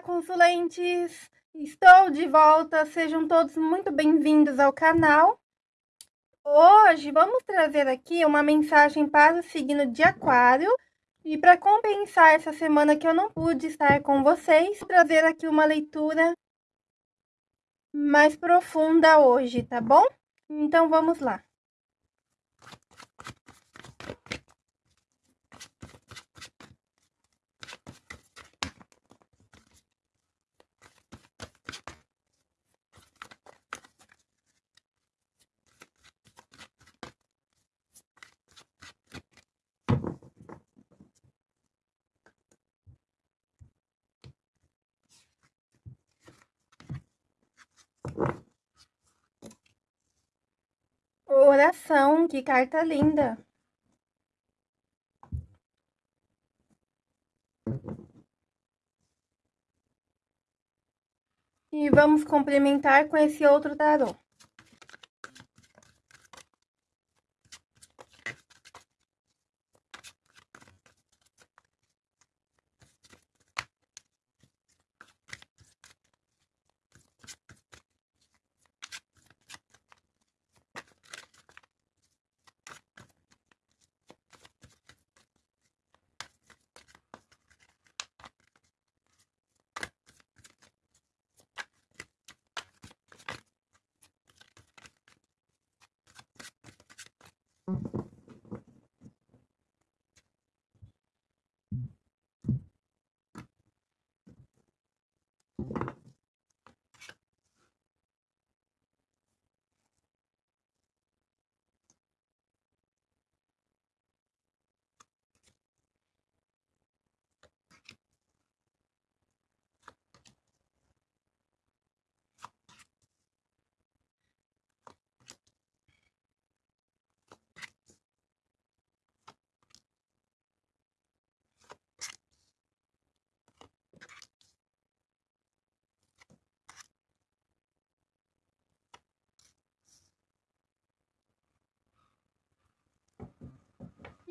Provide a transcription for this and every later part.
Olá, consulentes! Estou de volta, sejam todos muito bem-vindos ao canal. Hoje vamos trazer aqui uma mensagem para o signo de Aquário. E para compensar essa semana que eu não pude estar com vocês, vou trazer aqui uma leitura mais profunda hoje, tá bom? Então vamos lá. Oração, que carta linda! E vamos complementar com esse outro tarô.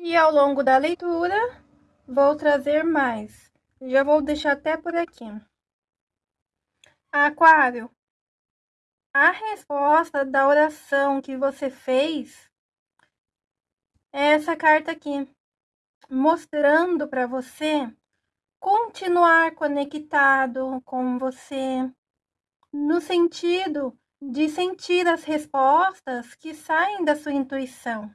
E ao longo da leitura, vou trazer mais. Já vou deixar até por aqui. Aquário, a resposta da oração que você fez é essa carta aqui, mostrando para você continuar conectado com você, no sentido de sentir as respostas que saem da sua intuição.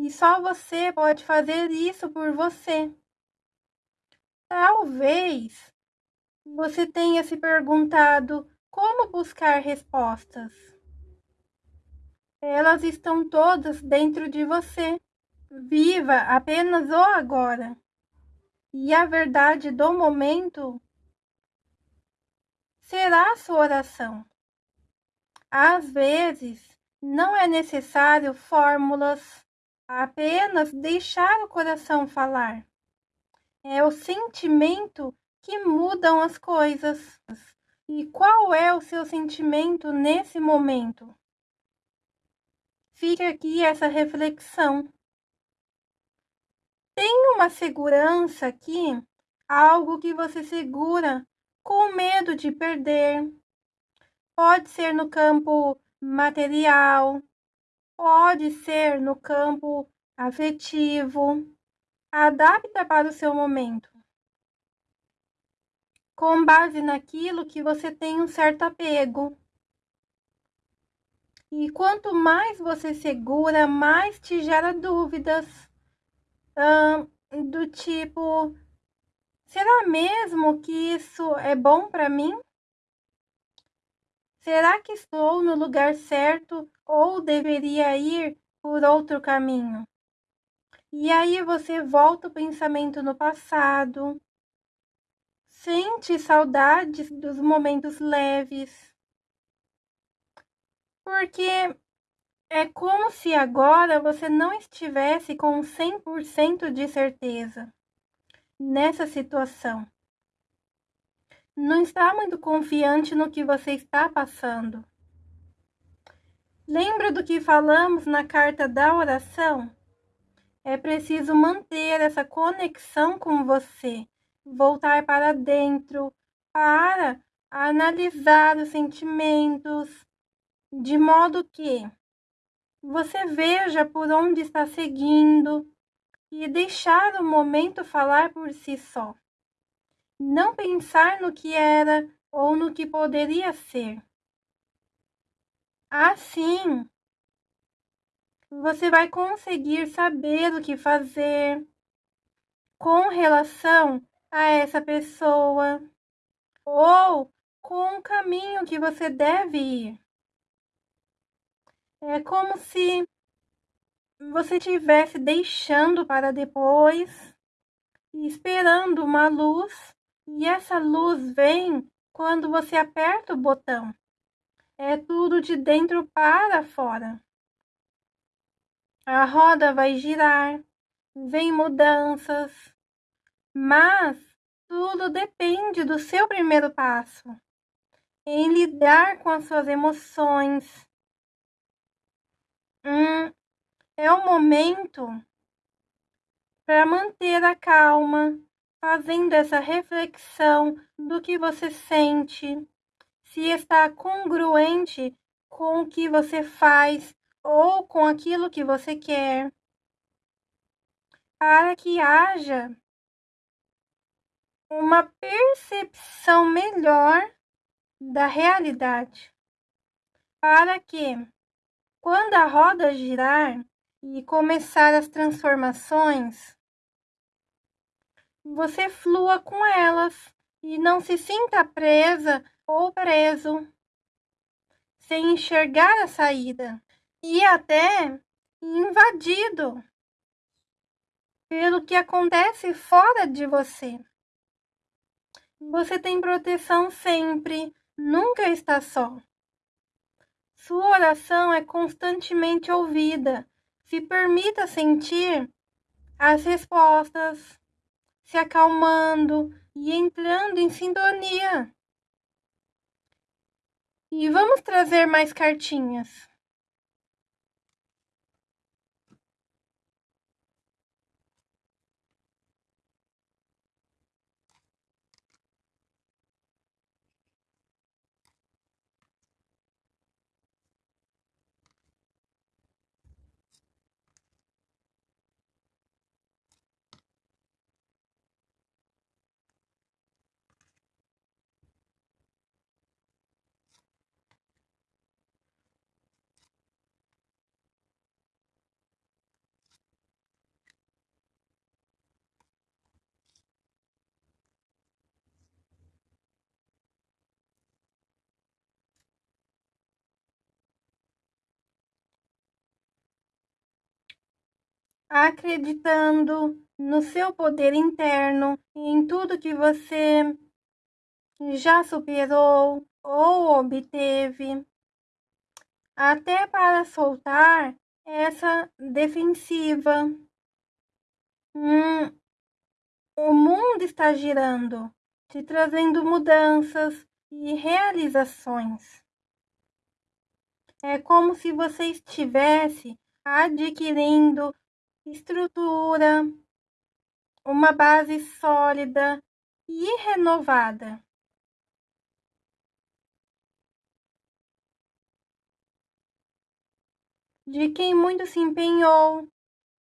E só você pode fazer isso por você. Talvez você tenha se perguntado como buscar respostas. Elas estão todas dentro de você. Viva apenas o agora. E a verdade do momento será a sua oração. Às vezes, não é necessário fórmulas, apenas deixar o coração falar. É o sentimento que mudam as coisas. E qual é o seu sentimento nesse momento? Fica aqui essa reflexão. Tem uma segurança aqui, algo que você segura com medo de perder. Pode ser no campo material, Pode ser no campo afetivo. Adapta para o seu momento. Com base naquilo que você tem um certo apego. E quanto mais você segura, mais te gera dúvidas. Hum, do tipo, será mesmo que isso é bom para mim? Será que estou no lugar certo ou deveria ir por outro caminho? E aí você volta o pensamento no passado, sente saudades dos momentos leves, porque é como se agora você não estivesse com 100% de certeza nessa situação não está muito confiante no que você está passando. Lembra do que falamos na carta da oração? É preciso manter essa conexão com você, voltar para dentro, para analisar os sentimentos, de modo que você veja por onde está seguindo e deixar o momento falar por si só. Não pensar no que era ou no que poderia ser. Assim, você vai conseguir saber o que fazer com relação a essa pessoa ou com o caminho que você deve ir. É como se você estivesse deixando para depois, esperando uma luz, e essa luz vem quando você aperta o botão. É tudo de dentro para fora. A roda vai girar, vem mudanças, mas tudo depende do seu primeiro passo em lidar com as suas emoções, Hum, é o momento para manter a calma, fazendo essa reflexão do que você sente, se está congruente com o que você faz ou com aquilo que você quer, para que haja uma percepção melhor da realidade, para que quando a roda girar e começar as transformações, você flua com elas e não se sinta presa ou preso, sem enxergar a saída e até invadido pelo que acontece fora de você. Você tem proteção sempre, nunca está só. Sua oração é constantemente ouvida. Se permita sentir as respostas, se acalmando e entrando em sintonia. E vamos trazer mais cartinhas. Acreditando no seu poder interno, em tudo que você já superou ou obteve, até para soltar essa defensiva. Hum, o mundo está girando, te trazendo mudanças e realizações. É como se você estivesse adquirindo estrutura, uma base sólida e renovada. De quem muito se empenhou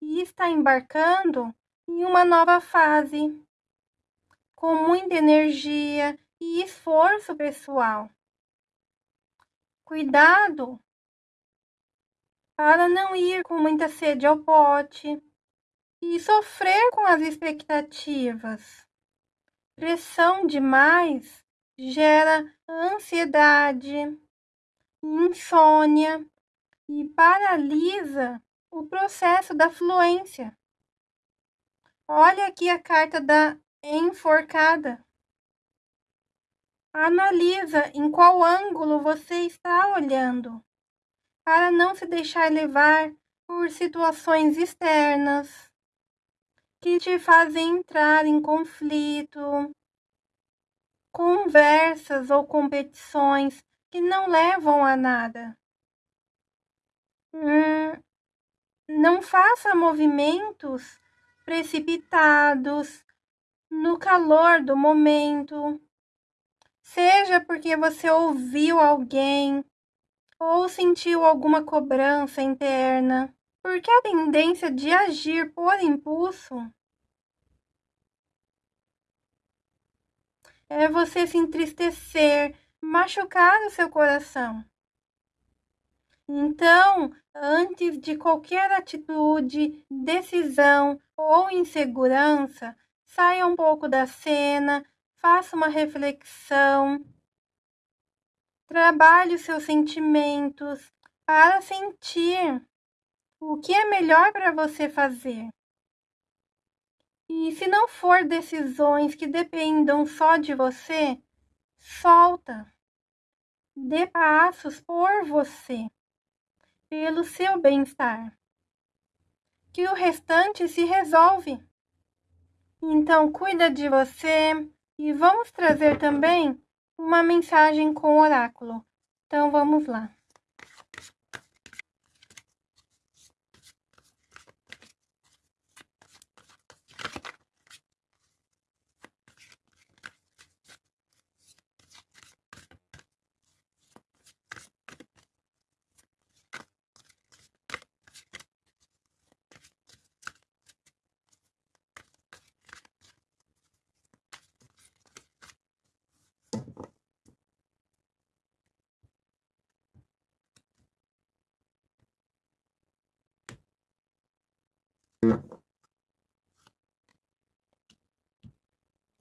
e está embarcando em uma nova fase, com muita energia e esforço pessoal. Cuidado para não ir com muita sede ao pote e sofrer com as expectativas. Pressão demais gera ansiedade, insônia e paralisa o processo da fluência. Olha aqui a carta da enforcada. Analisa em qual ângulo você está olhando para não se deixar levar por situações externas que te fazem entrar em conflito, conversas ou competições que não levam a nada. Hum, não faça movimentos precipitados no calor do momento, Seja porque você ouviu alguém ou sentiu alguma cobrança interna, porque a tendência de agir por impulso é você se entristecer, machucar o seu coração. Então, antes de qualquer atitude, decisão ou insegurança, saia um pouco da cena, faça uma reflexão, trabalhe os seus sentimentos para sentir o que é melhor para você fazer. E se não for decisões que dependam só de você, solta. Dê passos por você pelo seu bem-estar. Que o restante se resolve. Então, cuida de você e vamos trazer também uma mensagem com o oráculo. Então, vamos lá.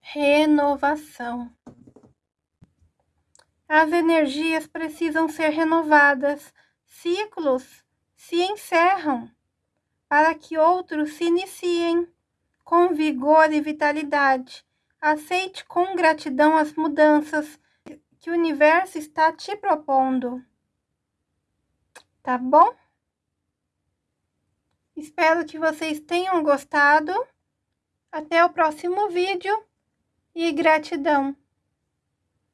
Renovação. As energias precisam ser renovadas, ciclos se encerram para que outros se iniciem com vigor e vitalidade. Aceite com gratidão as mudanças que o universo está te propondo. Tá bom? Espero que vocês tenham gostado. Até o próximo vídeo e gratidão.